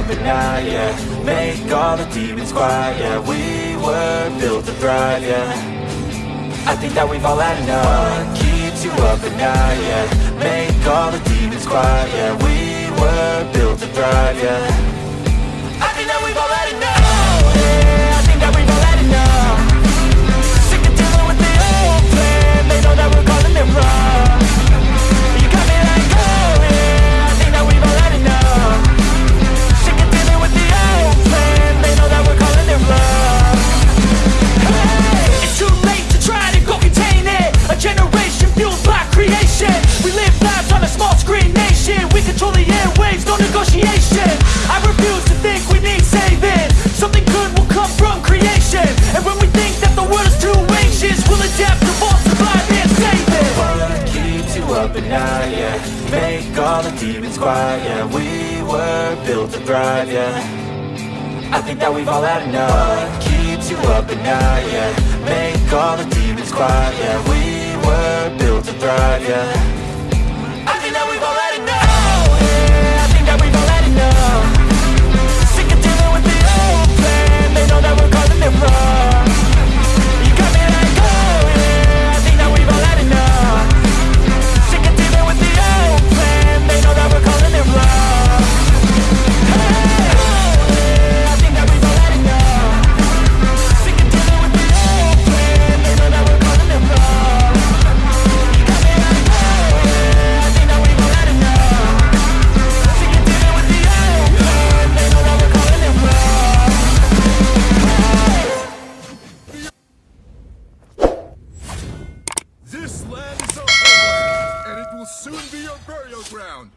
yeah Make all the demons quiet, yeah We were built to thrive, yeah. I think that we've all had enough. What keeps you up at night, yeah? Make all the demons quiet, yeah We were built to thrive, yeah control the airwaves, no negotiation. I refuse to think we need saving. Something good will come from creation. And when we think that the world is too anxious We'll adapt, evolve, survive and save it. What keeps you up at night, yeah. Make all the demons quiet, yeah. We were built to thrive, yeah. I think that we've all had enough. What keeps you up at night, yeah. Make all the demons quiet, yeah. We were built to thrive, yeah burial ground!